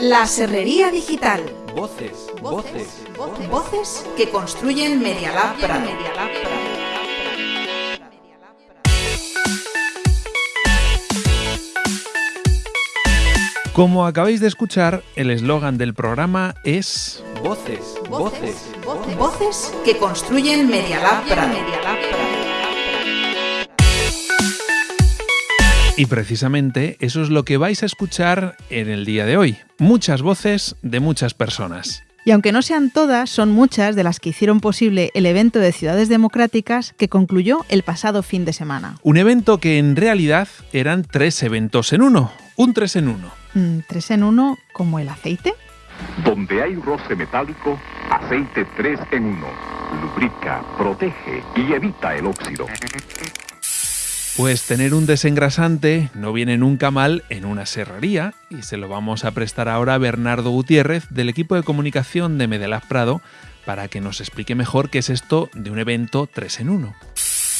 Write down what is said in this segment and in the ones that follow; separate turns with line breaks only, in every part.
La Serrería Digital.
Voces, voces,
voces, voces que construyen Media Lab Prado.
Como acabáis de escuchar, el eslogan del programa es
Voces, voces,
voces, voces que construyen Media Lab Prado.
Y precisamente eso es lo que vais a escuchar en el día de hoy. Muchas voces de muchas personas.
Y aunque no sean todas, son muchas de las que hicieron posible el evento de Ciudades Democráticas que concluyó el pasado fin de semana.
Un evento que en realidad eran tres eventos en uno. Un tres en uno.
Mm, ¿Tres en uno como el aceite?
Donde hay roce metálico, aceite 3 en 1. Lubrica, protege y evita el óxido.
Pues tener un desengrasante no viene nunca mal en una serrería y se lo vamos a prestar ahora a Bernardo Gutiérrez del equipo de comunicación de Medelaz Prado para que nos explique mejor qué es esto de un evento 3 en 1.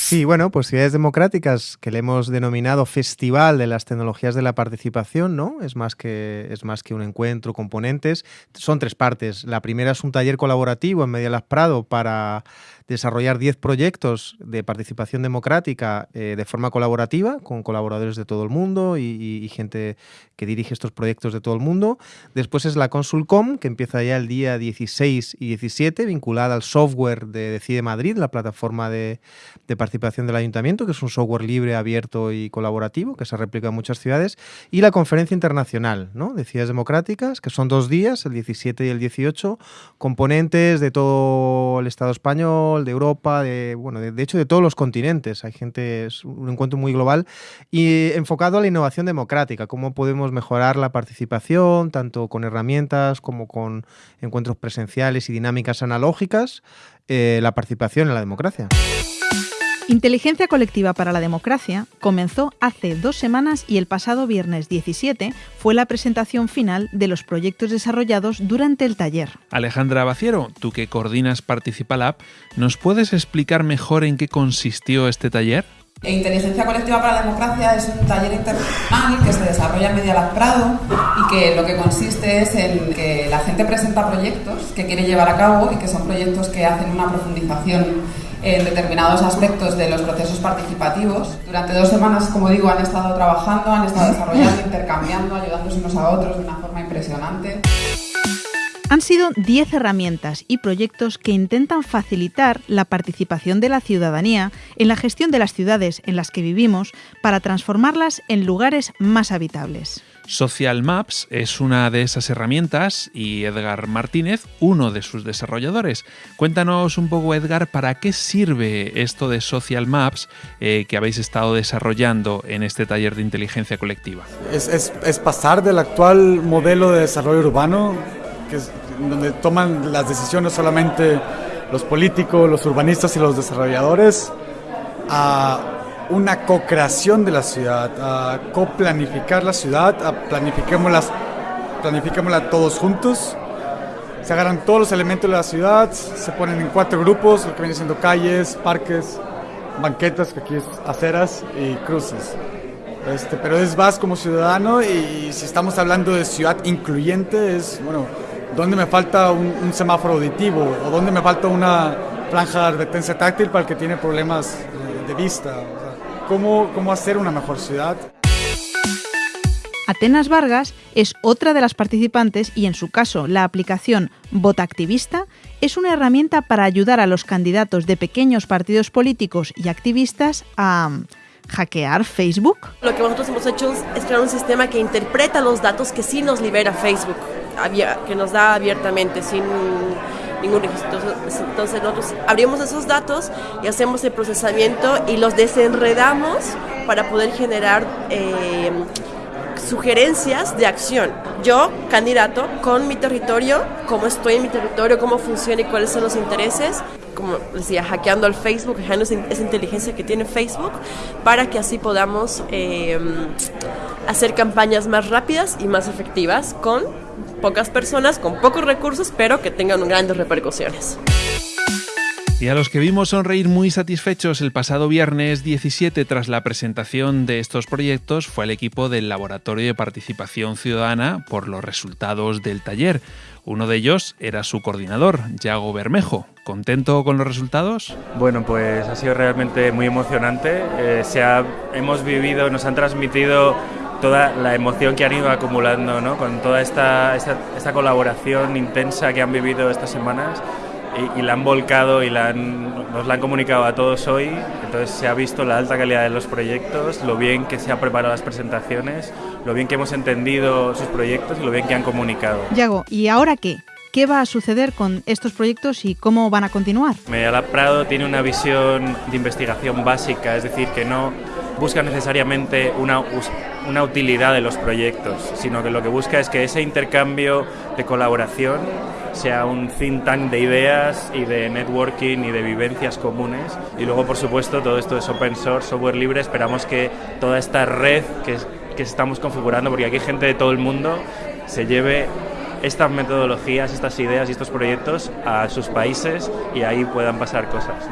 Sí, bueno, pues Ciudades Democráticas, que le hemos denominado Festival de las Tecnologías de la Participación, ¿no? Es más que, es más que un encuentro, componentes. Son tres partes. La primera es un taller colaborativo en Medialab Prado para desarrollar 10 proyectos de participación democrática eh, de forma colaborativa, con colaboradores de todo el mundo y, y, gente que dirige estos proyectos de todo el mundo. Después es la Consulcom, que empieza ya el día 16 y 17, vinculada al software de Decide Madrid, la plataforma de, de participación del ayuntamiento, que es un software libre, abierto y colaborativo, que se replica en muchas ciudades. Y la Conferencia Internacional ¿no? de Ciudades Democráticas, que son dos días, el 17 y el 18, componentes de todo el Estado español, de Europa, de, bueno, de, hecho de todos los continentes. Hay gente, es un encuentro muy global y enfocado a la innovación democrática, cómo podemos mejorar la participación, tanto con herramientas como con encuentros presenciales y dinámicas analógicas, eh, la participación en la democracia.
Inteligencia Colectiva para la Democracia comenzó hace dos semanas y el pasado viernes 17 fue la presentación final de los proyectos desarrollados durante el taller.
Alejandra Baciero, tú que coordinas Participalab, ¿nos puedes explicar mejor en qué consistió este taller?
Inteligencia Colectiva para la Democracia es un taller internacional que se desarrolla en Media Prado y que lo que consiste es en que la gente presenta proyectos que quiere llevar a cabo y que son proyectos que hacen una profundización en determinados aspectos de los procesos participativos. Durante dos semanas, como digo, han estado trabajando, han estado desarrollando, intercambiando, ayudándose unos a otros de una forma impresionante.
Han sido 10 herramientas y proyectos que intentan facilitar la participación de la ciudadanía en la gestión de las ciudades en las que vivimos para transformarlas en lugares más habitables.
Social Maps es una de esas herramientas y Edgar Martínez, uno de sus desarrolladores. Cuéntanos un poco, Edgar, para qué sirve esto de Social Maps eh, que habéis estado desarrollando en este taller de inteligencia colectiva.
Es, es, es pasar del actual modelo de desarrollo urbano, que es donde toman las decisiones solamente los políticos, los urbanistas y los desarrolladores, a una co-creación de la ciudad, a coplanificar la ciudad, a planifiquémosla, planifiquémosla todos juntos. Se agarran todos los elementos de la ciudad, se ponen en cuatro grupos, lo que viene siendo calles, parques, banquetas, que aquí es aceras y cruces. Este, pero es vas como ciudadano y si estamos hablando de ciudad incluyente es, bueno, ¿dónde me falta un, semáforo auditivo? ¿O dónde me falta una franja de advertencia táctil para el que tiene problemas de, de vista? cómo, cómo hacer una mejor ciudad.
Atenas Vargas es otra de las participantes y en su caso la aplicación Activista es una herramienta para ayudar a los candidatos de pequeños partidos políticos y activistas a hackear Facebook.
Lo que nosotros hemos hecho es crear un sistema que interpreta los datos que sí nos libera Facebook, que nos da abiertamente, sin ningún registro. Entonces nosotros abrimos esos datos y hacemos el procesamiento y los desenredamos para poder generar eh, sugerencias de acción. Yo, candidato, con mi territorio, cómo estoy en mi territorio, cómo funciona y cuáles son los intereses, como decía, hackeando al Facebook, hackeando esa inteligencia que tiene Facebook, para que así podamos eh, hacer campañas más rápidas y más efectivas con pocas personas, con pocos recursos, pero que tengan grandes repercusiones.
Y a los que vimos sonreír muy satisfechos el pasado viernes 17 tras la presentación de estos proyectos fue el equipo del Laboratorio de Participación Ciudadana por los resultados del taller. Uno de ellos era su coordinador, Yago Bermejo. ¿Contento con los resultados?
Bueno, pues ha sido realmente muy emocionante. Eh, hemos vivido, nos han transmitido toda la emoción que han ido acumulando, ¿no? con toda esta, esta colaboración intensa que han vivido estas semanas y, y la han volcado y la han, nos la han comunicado a todos hoy. Entonces se ha visto la alta calidad de los proyectos, lo bien que se han preparado las presentaciones, lo bien que hemos entendido sus proyectos y lo bien que han comunicado.
Yago, ¿y ahora qué? ¿Qué va a suceder con estos proyectos y cómo van a continuar?
Medialab Prado tiene una visión de investigación básica, es decir, que no busca necesariamente una, utilidad de los proyectos, sino que lo que busca es que ese intercambio de colaboración sea un think tank de ideas y de networking y de vivencias comunes. Y luego, por supuesto, todo esto es open source, software libre. Esperamos que toda esta red que, estamos configurando, porque aquí hay gente de todo el mundo, se lleve estas metodologías, estas ideas y estos proyectos a sus países y ahí puedan pasar cosas.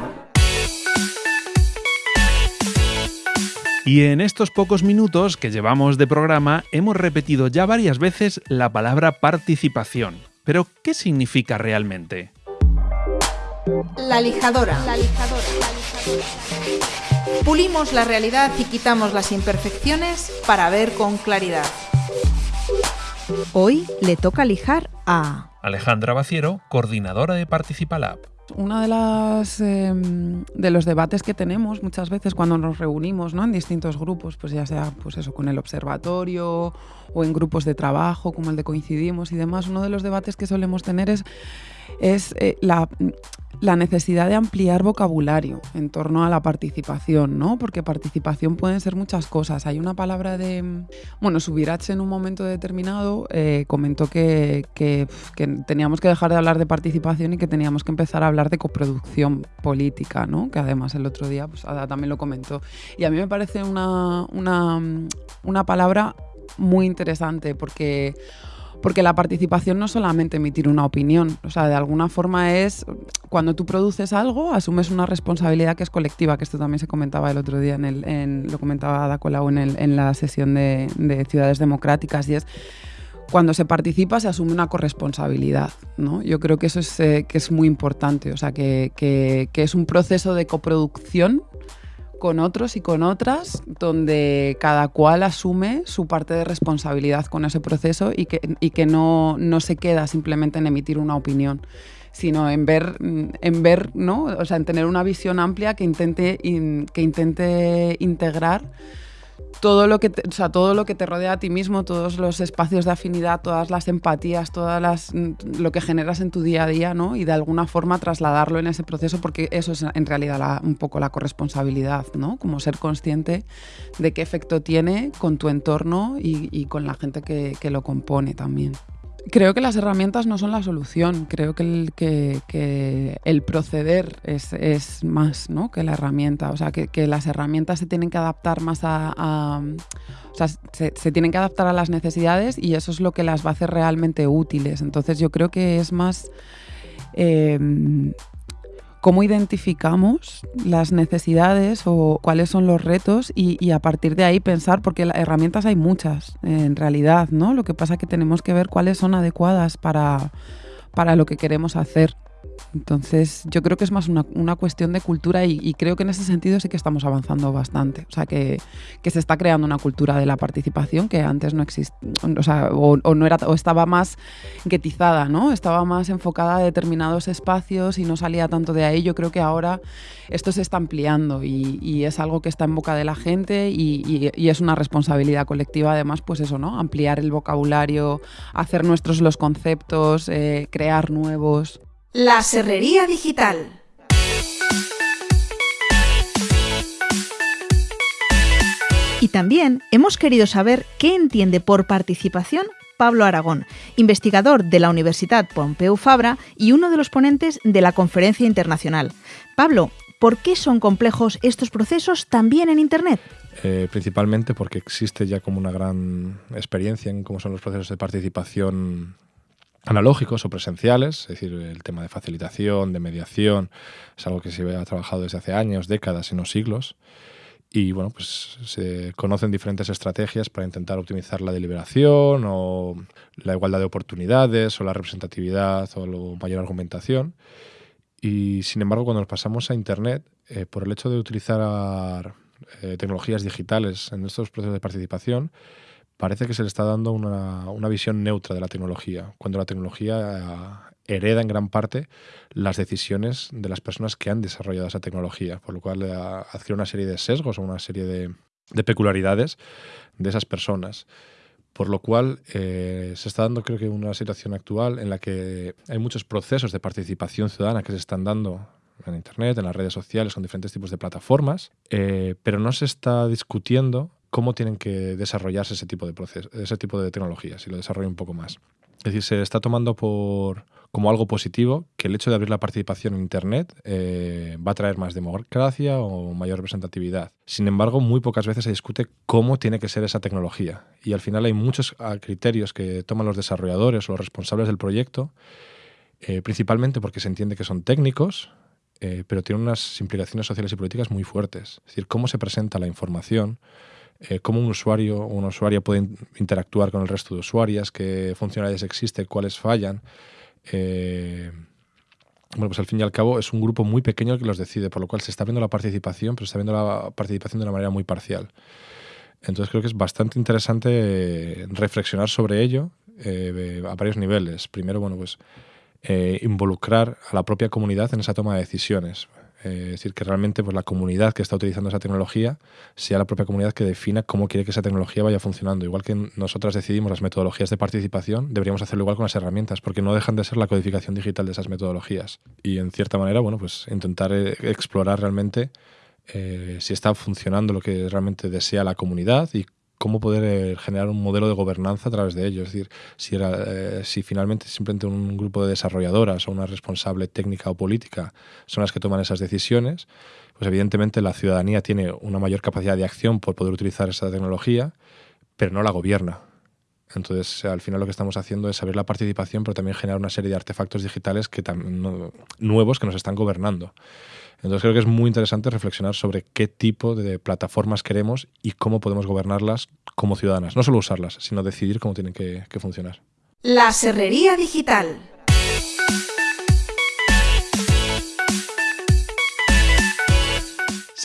Y en estos pocos minutos que llevamos de programa hemos repetido ya varias veces la palabra participación. Pero, ¿qué significa realmente?
La lijadora. La lijadora. Pulimos la realidad y quitamos las imperfecciones para ver con claridad.
Hoy le toca lijar a
Alejandra Baciero, coordinadora de Participalab.
Uno de, las, eh, de los debates que tenemos muchas veces cuando nos reunimos ¿no? en distintos grupos, pues ya sea pues eso, con el observatorio o en grupos de trabajo como el de Coincidimos y demás, uno de los debates que solemos tener es, es eh, la, la necesidad de ampliar vocabulario en torno a la participación, ¿no? Porque participación pueden ser muchas cosas. Hay una palabra de... Bueno, Subirach en un momento determinado eh, comentó que, que, teníamos que dejar de hablar de participación y que teníamos que empezar a hablar de coproducción política, ¿no? Que además el otro día pues, también lo comentó. Y a mí me parece una, una, una palabra muy interesante porque porque la participación no es solamente emitir una opinión, o sea, de alguna forma es cuando tú produces algo, asumes una responsabilidad que es colectiva, que esto también se comentaba el otro día, en, el, en lo comentaba Ada Colau en, el, en la sesión de, de Ciudades Democráticas, y es cuando se participa se asume una corresponsabilidad. ¿no? Yo creo que eso es, eh, que es muy importante, o sea, que, que, que es un proceso de coproducción con otros y con otras, donde cada cual asume su parte de responsabilidad con ese proceso y que, y que no, no se queda simplemente en emitir una opinión sino en ver, en ver, ¿no? O sea, en tener una visión amplia que intente, in, que intente integrar todo lo que te, o sea, todo lo que te rodea a ti mismo, todos los espacios de afinidad, todas las empatías, todas las lo que generas en tu día a día, ¿no? Y de alguna forma trasladarlo en ese proceso porque eso es en realidad un poco la corresponsabilidad, ¿no? Como ser consciente de qué efecto tiene con tu entorno y, y con la gente que, que lo compone también. Creo que las herramientas no son la solución, creo que el, proceder es, más ¿no? que la herramienta, o sea, que, las herramientas se tienen que adaptar más a... o sea, se, se, tienen que adaptar a las necesidades y eso es lo que las va a hacer realmente útiles. Entonces yo creo que es más... Eh, cómo identificamos las necesidades o cuáles son los retos y, a partir de ahí pensar, porque herramientas hay muchas en realidad, ¿no? Lo que pasa es que tenemos que ver cuáles son adecuadas para, para lo que queremos hacer. Entonces, yo creo que es más una, cuestión de cultura y, creo que en ese sentido sí que estamos avanzando bastante. O sea, que, se está creando una cultura de la participación que antes no existía, o, sea, o, no era, o estaba más guetizada, ¿no? Estaba más enfocada a determinados espacios y no salía tanto de ahí. Yo creo que ahora esto se está ampliando y, es algo que está en boca de la gente y, y, es una responsabilidad colectiva, además, pues eso, ¿no? Ampliar el vocabulario, hacer nuestros los conceptos, eh, crear nuevos.
La Serrería Digital.
Y también hemos querido saber qué entiende por participación Pablo Aragón, investigador de la Universidad Pompeu Fabra y uno de los ponentes de la conferencia internacional. Pablo, ¿por qué son complejos estos procesos también en Internet?
Eh, principalmente porque existe ya como una gran experiencia en cómo son los procesos de participación analógicos o presenciales, es decir, el tema de facilitación, de mediación, es algo que se ha trabajado desde hace años, décadas y no siglos. Y bueno, pues se conocen diferentes estrategias para intentar optimizar la deliberación o la igualdad de oportunidades o la representatividad o la mayor argumentación. Y sin embargo, cuando nos pasamos a Internet, eh, por el hecho de utilizar eh, tecnologías digitales en estos procesos de participación, parece que se le está dando una, una visión neutra de la tecnología, cuando la tecnología hereda en gran parte las decisiones de las personas que han desarrollado esa tecnología, por lo cual eh, adquiere una serie de sesgos o una serie de, peculiaridades de esas personas. Por lo cual eh, se está dando, creo que, una situación actual en la que hay muchos procesos de participación ciudadana que se están dando en Internet, en las redes sociales, con diferentes tipos de plataformas, eh, pero no se está discutiendo cómo tienen que desarrollarse ese tipo de procesos, ese tipo de tecnologías, y lo desarrollo un poco más. Es decir, se está tomando por, como algo positivo que el hecho de abrir la participación en Internet eh, va a traer más democracia o mayor representatividad. Sin embargo, muy pocas veces se discute cómo tiene que ser esa tecnología. Y al final hay muchos ah, criterios que toman los desarrolladores o los responsables del proyecto, eh, principalmente porque se entiende que son técnicos, eh, pero tienen unas implicaciones sociales y políticas muy fuertes. Es decir, cómo se presenta la información, eh, cómo un usuario o una usuaria puede interactuar con el resto de usuarias, qué funcionalidades existen, cuáles fallan. Eh, bueno, pues al fin y al cabo es un grupo muy pequeño el que los decide, por lo cual se está viendo la participación, pero se está viendo la participación de una manera muy parcial. Entonces creo que es bastante interesante reflexionar sobre ello eh, a varios niveles. Primero, bueno, pues involucrar a la propia comunidad en esa toma de decisiones. Eh, es decir, que realmente pues, la comunidad que está utilizando esa tecnología sea la propia comunidad que defina cómo quiere que esa tecnología vaya funcionando. Igual que nosotras decidimos las metodologías de participación, deberíamos hacerlo igual con las herramientas, porque no dejan de ser la codificación digital de esas metodologías. Y en cierta manera, bueno, pues intentar eh, explorar realmente eh, si está funcionando lo que realmente desea la comunidad y cómo poder eh, generar un modelo de gobernanza a través de ello. Es decir, si, era, eh, si finalmente simplemente un grupo de desarrolladoras o una responsable técnica o política son las que toman esas decisiones, pues evidentemente la ciudadanía tiene una mayor capacidad de acción por poder utilizar esa tecnología, pero no la gobierna. Entonces, al final lo que estamos haciendo es abrir la participación, pero también generar una serie de artefactos digitales que nuevos que nos están gobernando. Entonces creo que es muy interesante reflexionar sobre qué tipo de plataformas queremos y cómo podemos gobernarlas como ciudadanas. No solo usarlas, sino decidir cómo tienen que, que funcionar.
La Serrería Digital.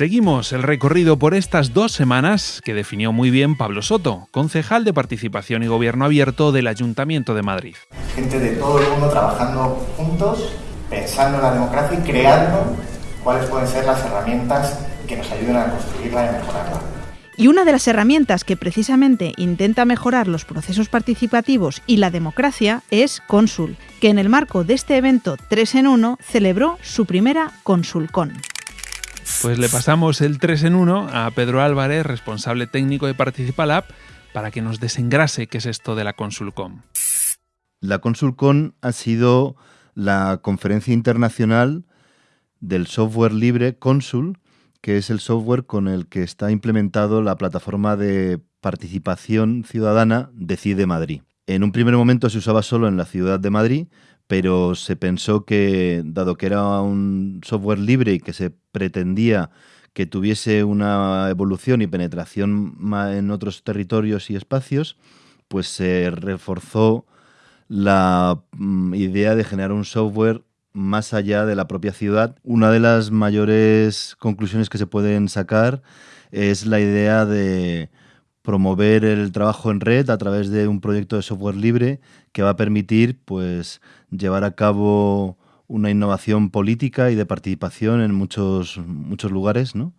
Seguimos el recorrido por estas dos semanas que definió muy bien Pablo Soto, concejal de Participación y Gobierno Abierto del Ayuntamiento de Madrid.
Gente de todo el mundo trabajando juntos, pensando en la democracia y creando cuáles pueden ser las herramientas que nos ayuden a construirla y mejorarla.
Y una de las herramientas que precisamente intenta mejorar los procesos participativos y la democracia es Consul, que en el marco de este evento 3 en 1 celebró su primera Consulcon.
Pues le pasamos el 3 en 1 a Pedro Álvarez, responsable técnico de Participalab, para que nos desengrase qué es esto de la Consulcon.
La Consulcon ha sido la conferencia internacional del software libre Consul, que es el software con el que está implementado la plataforma de participación ciudadana Decide Madrid. En un primer momento se usaba solo en la ciudad de Madrid, pero se pensó que, dado que era un software libre y que se pretendía que tuviese una evolución y penetración en otros territorios y espacios, pues se reforzó la mm, idea de generar un software más allá de la propia ciudad. Una de las mayores conclusiones que se pueden sacar es la idea de promover el trabajo en red a través de un proyecto de software libre que va a permitir pues llevar a cabo una innovación política y de participación en muchos, muchos lugares, ¿no?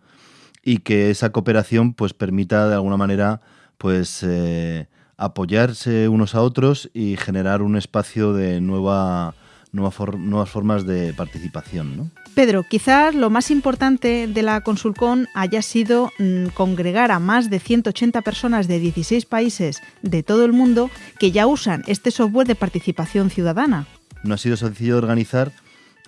Y que esa cooperación pues permita de alguna manera pues eh, apoyarse unos a otros y generar un espacio de nueva nuevas formas de participación. ¿no?
Pedro, quizás lo más importante de la Consulcon haya sido mm, congregar a más de 180 personas de 16 países de todo el mundo que ya usan este software de participación ciudadana.
No ha sido sencillo de organizar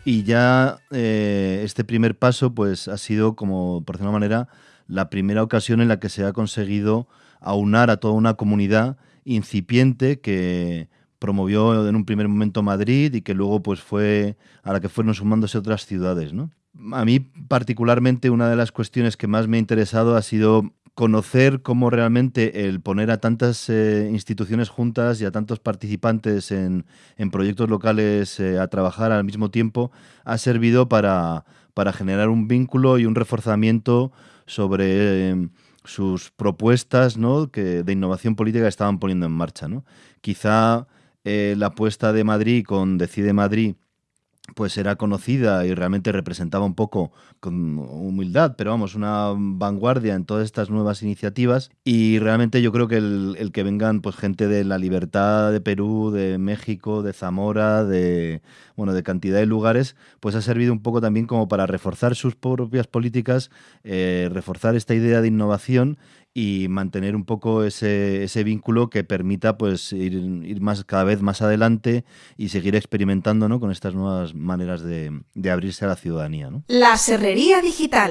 y ya eh, este primer paso pues ha sido, como por decirlo manera, la primera ocasión en la que se ha conseguido aunar a toda una comunidad incipiente que promovió en un primer momento Madrid y que luego pues fue a la que fueron sumándose otras ciudades, ¿no? A mí particularmente una de las cuestiones que más me ha interesado ha sido conocer cómo realmente el poner a tantas eh, instituciones juntas y a tantos participantes en, proyectos locales eh, a trabajar al mismo tiempo ha servido para, para generar un vínculo y un reforzamiento sobre eh, sus propuestas ¿no? que, de innovación política estaban poniendo en marcha. ¿no? Quizá la apuesta de Madrid con Decide Madrid pues era conocida y realmente representaba un poco con humildad, pero vamos, una vanguardia en todas estas nuevas iniciativas. Y realmente yo creo que el, que vengan pues gente de la libertad de Perú, de México, de Zamora, de bueno, de cantidad de lugares, pues ha servido un poco también como para reforzar sus propias políticas, eh, reforzar esta idea de innovación y mantener un poco ese, ese vínculo que permita pues ir, ir, más cada vez más adelante y seguir experimentando ¿no? con estas nuevas maneras de, de abrirse a la ciudadanía. ¿no?
La Serrería Digital.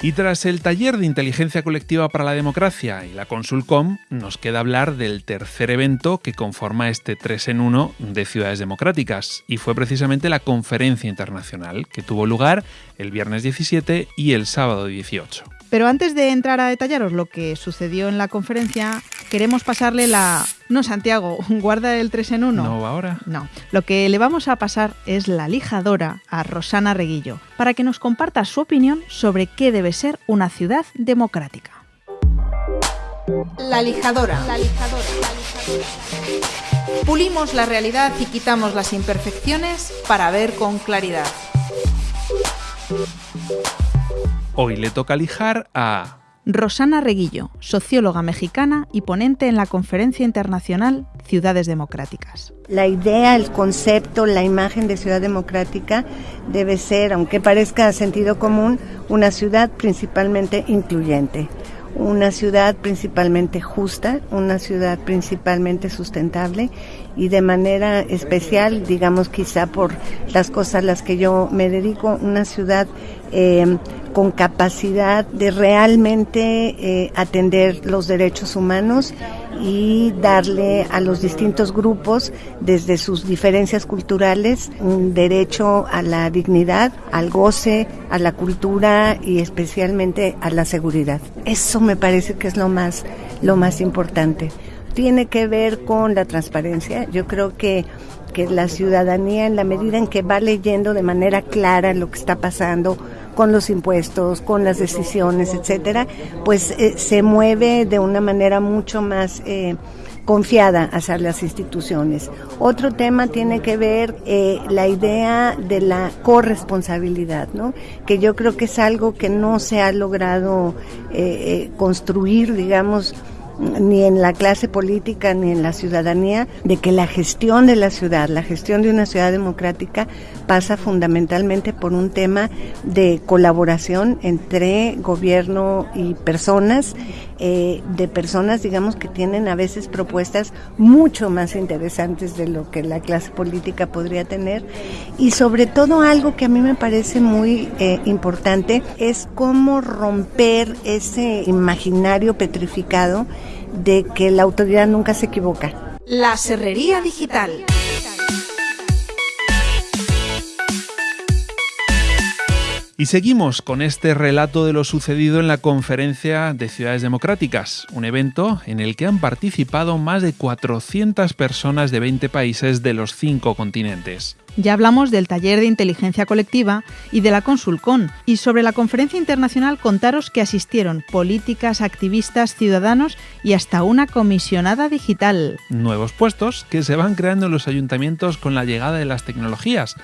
Y tras el taller de inteligencia colectiva para la democracia y la Consulcom, nos queda hablar del tercer evento que conforma este 3 en 1 de ciudades democráticas, y fue precisamente la conferencia internacional, que tuvo lugar el viernes 17 y el sábado 18.
Pero antes de entrar a detallaros lo que sucedió en la conferencia, queremos pasarle la... No, Santiago, guarda el 3 en 1.
No, ahora.
No, lo que le vamos a pasar es la lijadora a Rosana Reguillo, para que nos comparta su opinión sobre qué debe ser una ciudad democrática.
La lijadora. La lijadora. Pulimos la realidad y quitamos las imperfecciones para ver con claridad.
Hoy le toca lijar a...
Rosana Reguillo, socióloga mexicana y ponente en la conferencia internacional Ciudades Democráticas.
La idea, el concepto, la imagen de ciudad democrática debe ser, aunque parezca sentido común, una ciudad principalmente incluyente una ciudad principalmente justa, una ciudad principalmente sustentable y de manera especial, digamos quizá por las cosas a las que yo me dedico, una ciudad eh, con capacidad de realmente eh, atender los derechos humanos y darle a los distintos grupos, desde sus diferencias culturales, un derecho a la dignidad, al goce, a la cultura y especialmente a la seguridad. Eso me parece que es lo más, lo más importante. Tiene que ver con la transparencia. Yo creo que que la ciudadanía, en la medida en que va leyendo de manera clara lo que está pasando, con los impuestos, con las decisiones, etcétera, pues eh, se mueve de una manera mucho más eh, confiada hacia las instituciones. Otro tema tiene que ver eh, la idea de la corresponsabilidad, ¿no? que yo creo que es algo que no se ha logrado construir, digamos, ni en la clase política ni en la ciudadanía de que la gestión de la ciudad, la gestión de una ciudad democrática pasa fundamentalmente por un tema de colaboración entre gobierno y personas, eh, de personas, digamos, que tienen a veces propuestas mucho más interesantes de lo que la clase política podría tener. Y sobre todo algo que a mí me parece muy eh, importante es cómo romper ese imaginario petrificado de que la autoridad nunca se equivoca.
La Serrería Digital.
Y seguimos con este relato de lo sucedido en la Conferencia de Ciudades Democráticas, un evento en el que han participado más de 400 personas de 20 países de los cinco continentes.
Ya hablamos del taller de inteligencia colectiva y de la Consulcon, y sobre la conferencia internacional contaros que asistieron políticas, activistas, ciudadanos y hasta una comisionada digital.
Nuevos puestos que se van creando en los ayuntamientos con la llegada de las tecnologías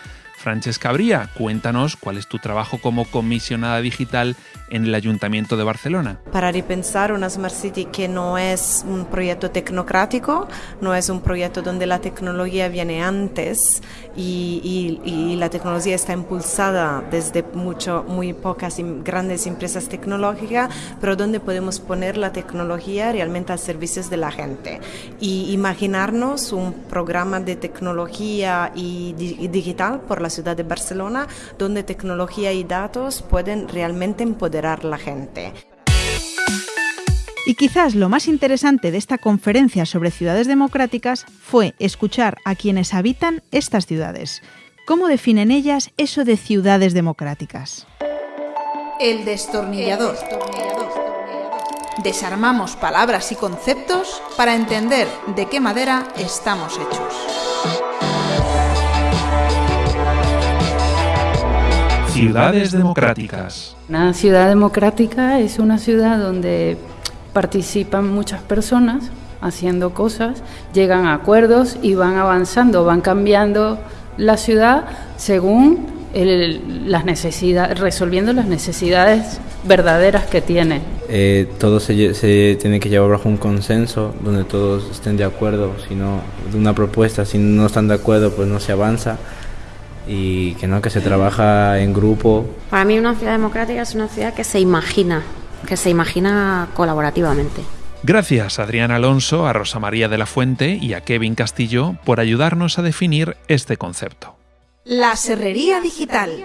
Francesca Bría, cuéntanos cuál es tu trabajo como comisionada digital en el Ayuntamiento de Barcelona.
Para repensar una Smart City que no es un proyecto tecnocrático, no es un proyecto donde la tecnología viene antes y, la tecnología está impulsada desde mucho, muy pocas y grandes empresas tecnológicas, pero donde podemos poner la tecnología realmente al servicio de la gente. Y imaginarnos un programa de tecnología y digital por la ciudad de Barcelona, donde tecnología y datos pueden realmente empoderar a la gente.
Y quizás lo más interesante de esta conferencia sobre ciudades democráticas fue escuchar a quienes habitan estas ciudades. ¿Cómo definen ellas eso de ciudades democráticas?
El destornillador. Desarmamos palabras y conceptos para entender de qué madera estamos hechos.
Ciudades democráticas.
Una ciudad democrática es una ciudad donde participan muchas personas haciendo cosas, llegan a acuerdos y van avanzando, van cambiando la ciudad según las necesidades, resolviendo las necesidades verdaderas que tiene.
Eh, todo se, se, tiene que llevar bajo un consenso donde todos estén de acuerdo, si no, de una propuesta, si no están de acuerdo pues no se avanza y que no, que se trabaja en grupo.
Para mí una ciudad democrática es una ciudad que se imagina, que se imagina colaborativamente.
Gracias a Adrián Alonso, a Rosa María de la Fuente y a Kevin Castillo por ayudarnos a definir este concepto.
La Serrería Digital.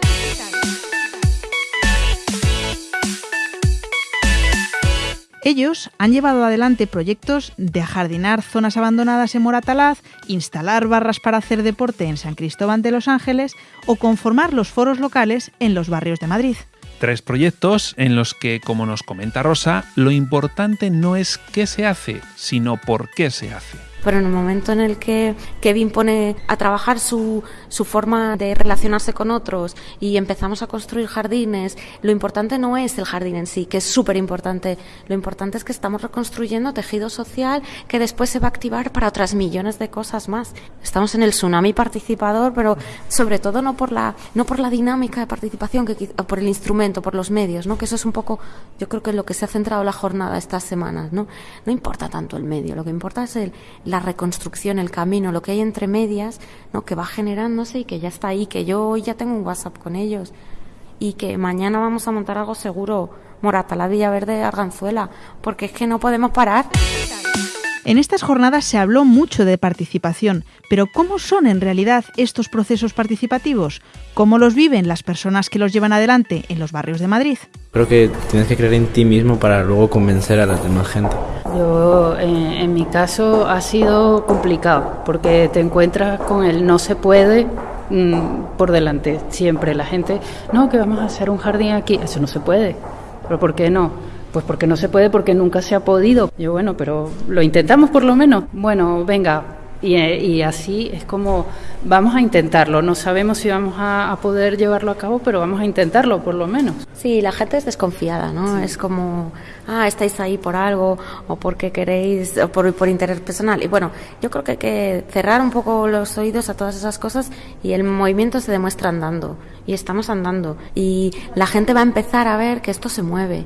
Ellos han llevado adelante proyectos de ajardinar zonas abandonadas en Moratalaz, instalar barras para hacer deporte en San Cristóbal de los Ángeles o conformar los foros locales en los barrios de Madrid.
Tres proyectos en los que, como nos comenta Rosa, lo importante no es qué se hace, sino por qué se hace
pero en el momento en el que Kevin pone a trabajar su, su forma de relacionarse con otros y empezamos a construir jardines, lo importante no es el jardín en sí, que es súper importante, lo importante es que estamos reconstruyendo tejido social que después se va a activar para otras millones de cosas más. Estamos en el tsunami participador, pero sobre todo no por la, no por la dinámica de participación, que, por el instrumento, por los medios, ¿no? que eso es un poco, yo creo que en lo que se ha centrado la jornada estas semanas. ¿no? no importa tanto el medio, lo que importa es el, la reconstrucción, el camino, lo que hay entre medias, ¿no? que va generándose y que ya está ahí, que yo hoy ya tengo un WhatsApp con ellos y que mañana vamos a montar algo seguro, Morata, la Verde, Arganzuela, porque es que no podemos parar.
En estas jornadas se habló mucho de participación, pero ¿cómo son en realidad estos procesos participativos? ¿Cómo los viven las personas que los llevan adelante en los barrios de Madrid?
Creo que tienes que creer en ti mismo para luego convencer a la demás gente.
Yo, en, mi caso, ha sido complicado porque te encuentras con el no se puede mm, por delante siempre. La gente, no, que vamos a hacer un jardín aquí, eso no se puede. ¿Pero por qué no? Pues porque no se puede, porque nunca se ha podido. Yo, bueno, pero lo intentamos por lo menos. Bueno, venga. Y, así es como vamos a intentarlo. No sabemos si vamos a, poder llevarlo a cabo, pero vamos a intentarlo por lo menos.
Sí, la gente es desconfiada, ¿no? Es como, ah, estáis ahí por algo o porque queréis, o por, por interés personal. Y bueno, yo creo que hay que cerrar un poco los oídos a todas esas cosas y el movimiento se demuestra andando. Y estamos andando. Y la gente va a empezar a ver que esto se mueve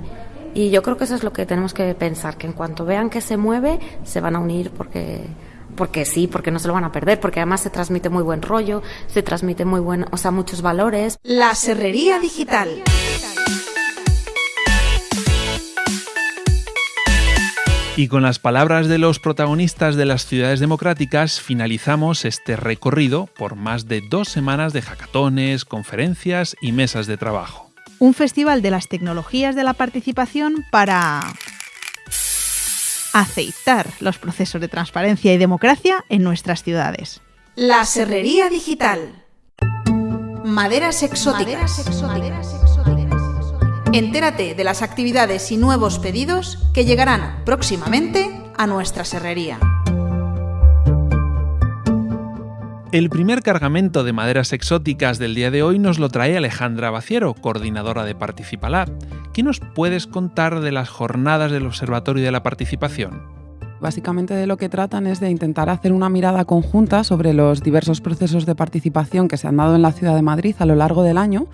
y yo creo que eso es lo que tenemos que pensar, que en cuanto vean que se mueve, se van a unir porque porque sí, porque no se lo van a perder, porque además se transmite muy buen rollo, se transmite muy buen, o sea, muchos valores.
La serrería digital.
Y con las palabras de los protagonistas de las ciudades democráticas finalizamos este recorrido por más de dos semanas de hackatones, conferencias y mesas de trabajo
un festival de las tecnologías de la participación para aceitar los procesos de transparencia y democracia en nuestras ciudades.
La Serrería Digital. Maderas exóticas. Entérate de las actividades y nuevos pedidos que llegarán próximamente a nuestra serrería.
El primer cargamento de maderas exóticas del día de hoy nos lo trae Alejandra Baciero, coordinadora de Participalab. ¿Qué nos puedes contar de las jornadas del Observatorio de la Participación?
Básicamente de lo que tratan es de intentar hacer una mirada conjunta sobre los diversos procesos de participación que se han dado en la ciudad de Madrid a lo largo del año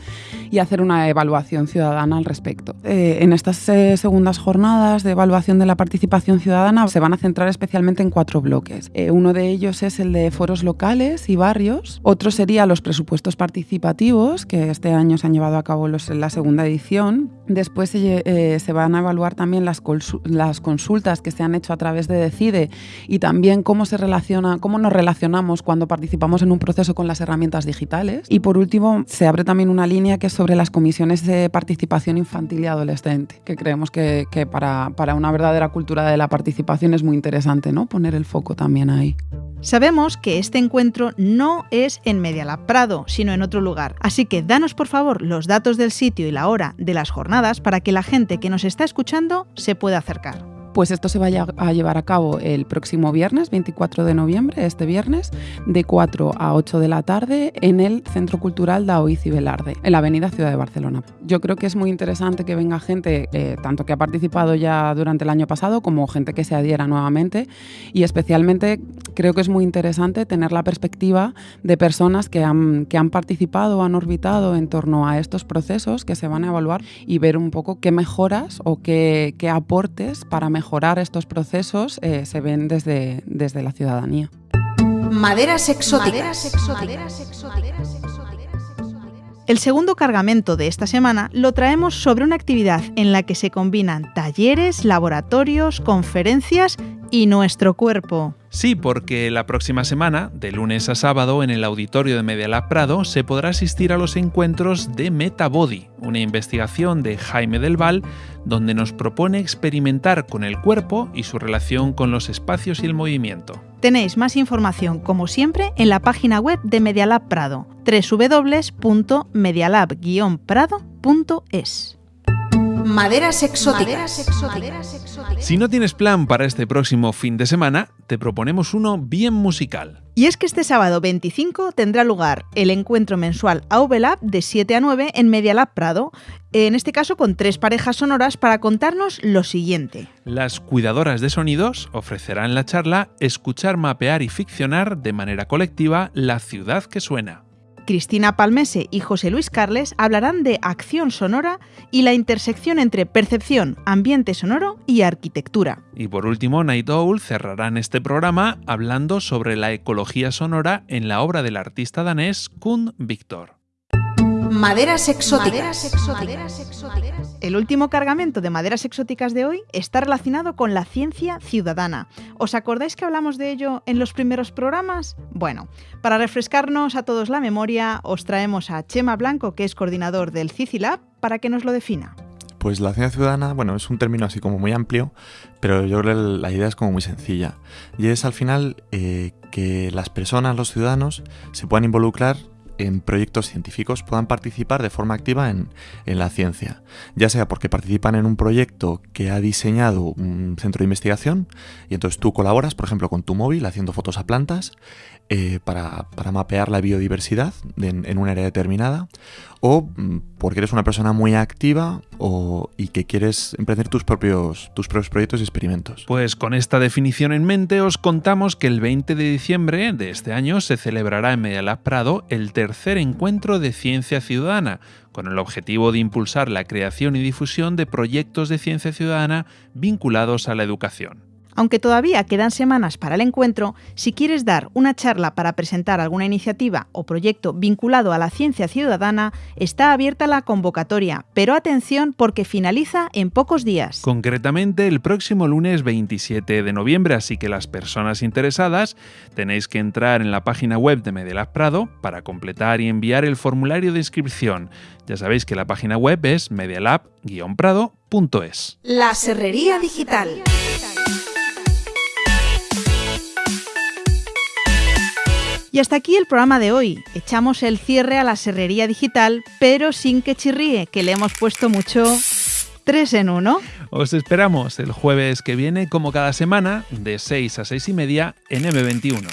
y hacer una evaluación ciudadana al respecto. Eh, en estas eh, segundas jornadas de evaluación de la participación ciudadana se van a centrar especialmente en cuatro bloques. Eh, uno de ellos es el de foros locales y barrios, otro sería los presupuestos participativos, que este año se han llevado a cabo en la segunda edición. Después se van a evaluar también las, las consultas que se han hecho a través de decide y también cómo se relaciona, cómo nos relacionamos cuando participamos en un proceso con las herramientas digitales. Y por último, se abre también una línea que es sobre las comisiones de participación infantil y adolescente, que creemos que, para, para una verdadera cultura de la participación es muy interesante ¿no? poner el foco también ahí.
Sabemos que este encuentro no es en Medialab Prado, sino en otro lugar. Así que danos por favor los datos del sitio y la hora de las jornadas para que la gente que nos está escuchando se pueda acercar.
Pues esto se va a llevar a cabo el próximo viernes, 24 de noviembre, este viernes, de 4 a 8 de la tarde en el Centro Cultural Daoiz y Velarde, en la Avenida Ciudad de Barcelona. Yo creo que es muy interesante que venga gente, eh, tanto que ha participado ya durante el año pasado como gente que se adhiera nuevamente y especialmente creo que es muy interesante tener la perspectiva de personas que han, que han participado han orbitado en torno a estos procesos que se van a evaluar y ver un poco qué mejoras o qué, qué aportes para mejorar mejorar estos procesos eh, se ven desde, desde la ciudadanía.
Maderas exóticas.
El segundo cargamento de esta semana lo traemos sobre una actividad en la que se combinan talleres, laboratorios, conferencias y nuestro cuerpo.
Sí, porque la próxima semana, de lunes a sábado, en el auditorio de Medialab Prado, se podrá asistir a los encuentros de Metabody, una investigación de Jaime Del Val, donde nos propone experimentar con el cuerpo y su relación con los espacios y el movimiento.
Tenéis más información, como siempre, en la página web de Medialab Prado, www.medialab-prado.es.
Maderas exóticas.
Si no tienes plan para este próximo fin de semana, te proponemos uno bien musical.
Y es que este sábado 25 tendrá lugar el encuentro mensual Aubelab de 7 a 9 en Media Lab Prado, en este caso con tres parejas sonoras para contarnos lo siguiente.
Las cuidadoras de sonidos ofrecerán la charla Escuchar, mapear y ficcionar de manera colectiva la ciudad que suena.
Cristina Palmese y José Luis Carles hablarán de acción sonora y la intersección entre percepción, ambiente sonoro y arquitectura.
Y por último, Night Owl cerrarán este programa hablando sobre la ecología sonora en la obra del artista danés Kun Victor.
Maderas exóticas.
El último cargamento de maderas exóticas de hoy está relacionado con la ciencia ciudadana. ¿Os acordáis que hablamos de ello en los primeros programas? Bueno, para refrescarnos a todos la memoria, os traemos a Chema Blanco, que es coordinador del CICILAB, para que nos lo defina.
Pues la ciencia ciudadana, bueno, es un término así como muy amplio, pero yo creo que la idea es como muy sencilla. Y es al final eh, que las personas, los ciudadanos, se puedan involucrar en proyectos científicos puedan participar de forma activa en, la ciencia, ya sea porque participan en un proyecto que ha diseñado un centro de investigación y entonces tú colaboras, por ejemplo, con tu móvil haciendo fotos a plantas eh, para, mapear la biodiversidad en, en, un área determinada, o mm, porque eres una persona muy activa o, y que quieres emprender tus propios, tus propios proyectos y experimentos.
Pues con esta definición en mente os contamos que el 20 de diciembre de este año se celebrará en Medialab Prado el tercer encuentro de ciencia ciudadana, con el objetivo de impulsar la creación y difusión de proyectos de ciencia ciudadana vinculados a la educación.
Aunque todavía quedan semanas para el encuentro, si quieres dar una charla para presentar alguna iniciativa o proyecto vinculado a la ciencia ciudadana, está abierta la convocatoria, pero atención porque finaliza en pocos días.
Concretamente el próximo lunes 27 de noviembre, así que las personas interesadas tenéis que entrar en la página web de Medialab Prado para completar y enviar el formulario de inscripción. Ya sabéis que la página web es medialab-prado.es.
La Serrería Digital.
Y hasta aquí el programa de hoy. Echamos el cierre a la serrería digital, pero sin que chirríe, que le hemos puesto mucho 3 en 1.
Os esperamos el jueves que viene, como cada semana, de 6 a 6 y media en M21.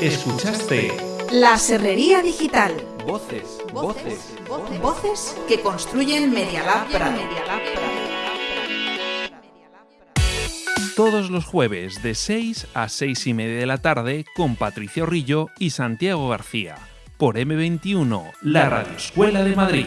Escuchaste
La Serrería Digital.
Voces, voces,
voces, voces que construyen Media Lab
todos los jueves de 6 a 6 y media de la tarde con Patricio Rillo y Santiago García por M21, la Radio Escuela de Madrid.